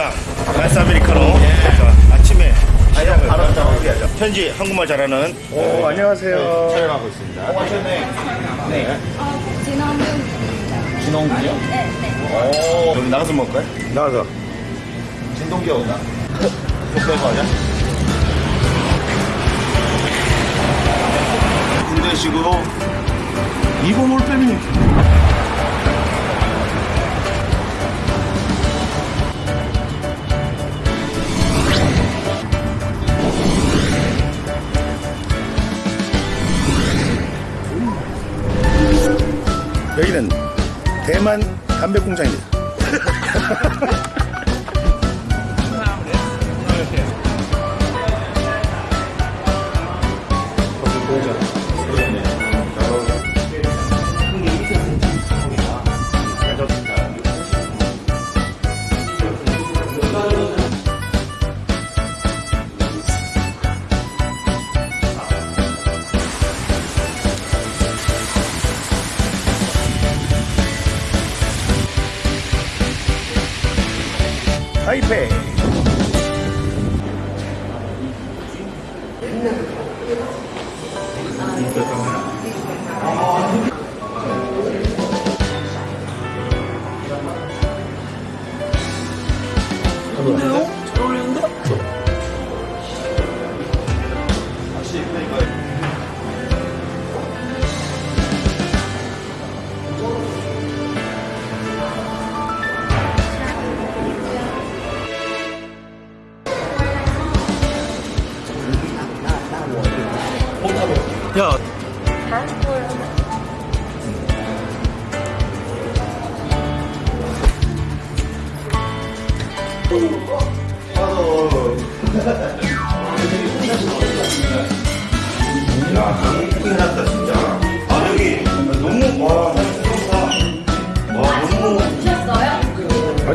자, 아이스 아메리카노. 자, 아침에 시작을 바로 하자. 현지 한국말 잘하는. 오, 안녕하세요. 촬영하고 있습니다. 진원균입니다. 진홍군요? 네, 네. 오, 그럼 나가서 먹을까요? 나가서. 진동기 온다. 빼고 하자. 군대식으로 이거 올 빼면 대만 담배 공장입니다. 타이페이.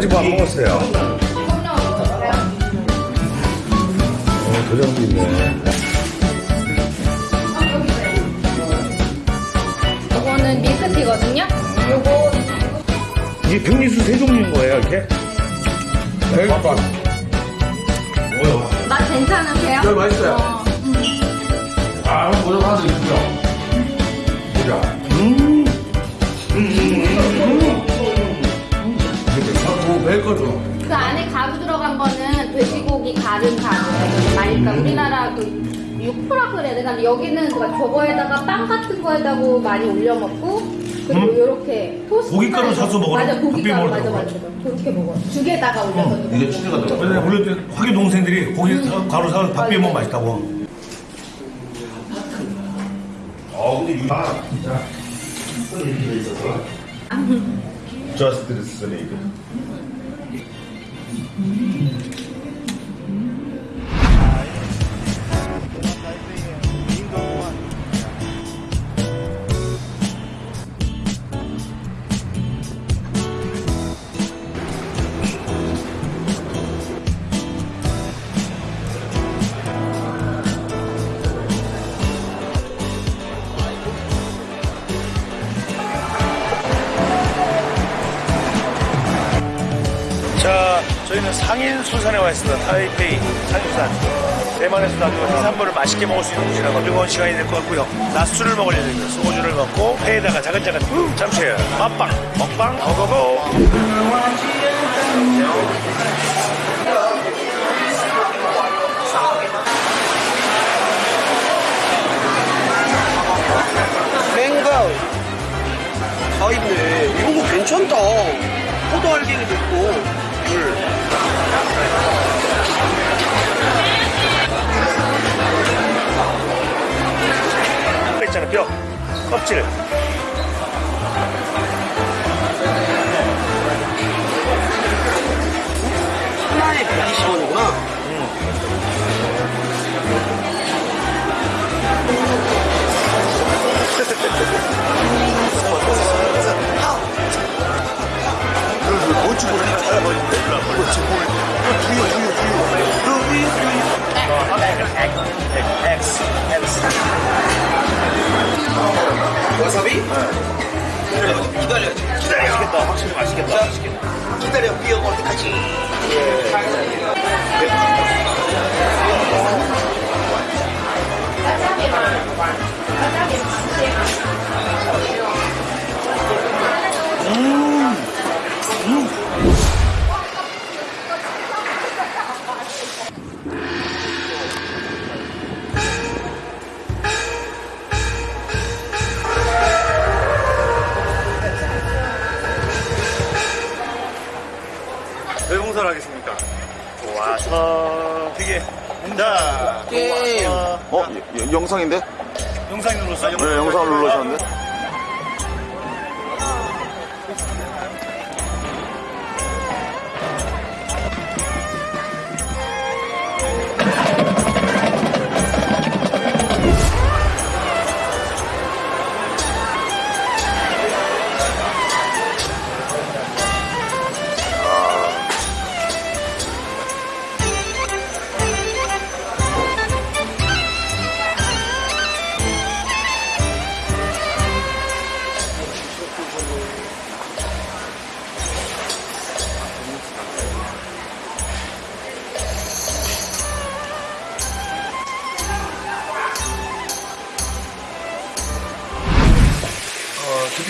뭐안 먹었어요. 어, 도장도 있네. 이거는 밀크티거든요. 요거 이게 병리수 세 종류인 거예요 이렇게? 대박. 맛 괜찮으세요? 네, 맛있어요. 어, 아, 한번 보자 하나 있죠. 뭐, 매일 거죠. 그 안에 가루 들어간 거는 돼지고기 가른 가루예요. 그러니까 우리나라 그 육포라 그래야 되나? 여기는 그 저거에다가 빵 같은 거에다가 많이 올려 먹고 그리고 이렇게 토스트 고깃가루 해서- 사서 먹으라- 맞아 고깃가루 밥 맞아 맞아 그렇게 먹어 죽에다가 올려서 이게 치즈가 들어가. 원래 원래 화교 동생들이 고기 사- 가루 사서 밥 비벼 먹으면 맛있다고. 어 근데 이 아, 진짜 있어서. Just this 상인수산에 와 있습니다. 타이페이 상인수산. 대만에서도 아주 해산물을 맛있게 먹을 수 있는 곳이라고 즐거운 시간이 될 것 같고요. 낮술을 먹을 예정입니다. 소주를 먹고 회에다가 자근자근 참치에 맛빵, 먹방, 고고고. 맹고 다 있네 이런 거 괜찮다 포도 알갱이도 있고 뼈. 껍질. 와사비? 네. 기다려야지. 기다려. 맛있겠다. 확실히 맛있겠다. 자, 맛있겠다. 기다려. 비어 먹을 때까지. 예. 예. 어떻습니까? 좋아서 되게 자, 게임. 어, 여- 영상인데? 영상이 눌렀어요. 네, 영상을 눌러주셨는데?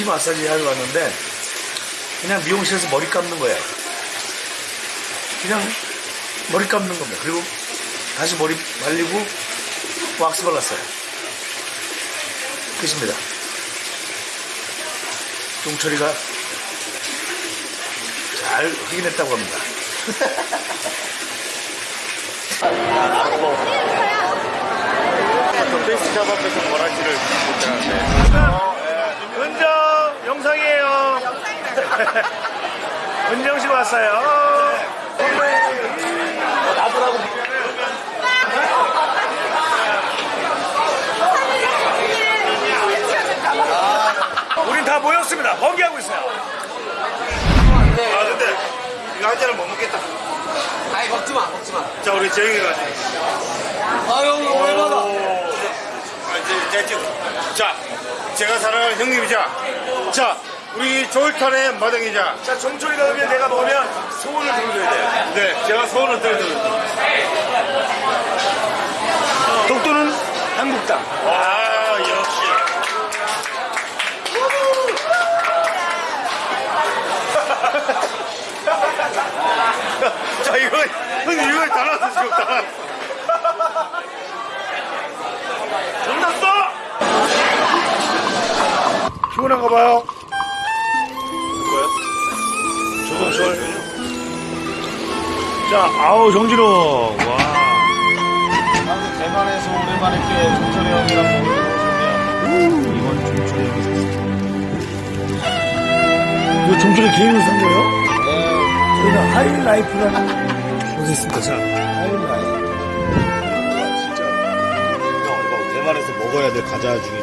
마사지 하러 왔는데 그냥 미용실에서 머리 감는 거예요. 그냥 머리 감는 겁니다. 그리고 다시 머리 말리고 왁스 발랐어요. 끝입니다. 종철이가 잘 확인했다고 합니다. 페이스샵 앞에서 뭐라지를 못 하는데. 은정 영상이에요. 은정 씨 왔어요. 나보라고. 우린 다 모였습니다. 번개하고 있어요. 아, 근데 이거 한 잔은 못 먹겠다. 아이, 먹지 마, 먹지 마. 자, 우리 재영이가. 아유, 얼마나. 아, 이제, 이제, 이제. 자, 제가 사랑하는 형님이자. 자, 우리 조일탄의 마당이자. 자, 종철이가 오면 내가 먹으면 소원을 들어줘야 돼요. 네, 제가 소원을 들어드립니다. 독도는 한국당. 아, 역시. 자, 이거, 형님, 이거 다 나왔어, 지금 다 나왔어. 끝났어! 자, 아우, 정진호. 와. 대만에서 오랜만에 꽤 종철이 형이랑 먹는 오셨네요. 이건 종철이 형이 샀어요. 이거 종철이 개인으로 산 거예요? 네, 저희는 하이라이프라는 곳에 있습니다. 자, 하이라이트. 대만에서 먹어야 될 과자 중에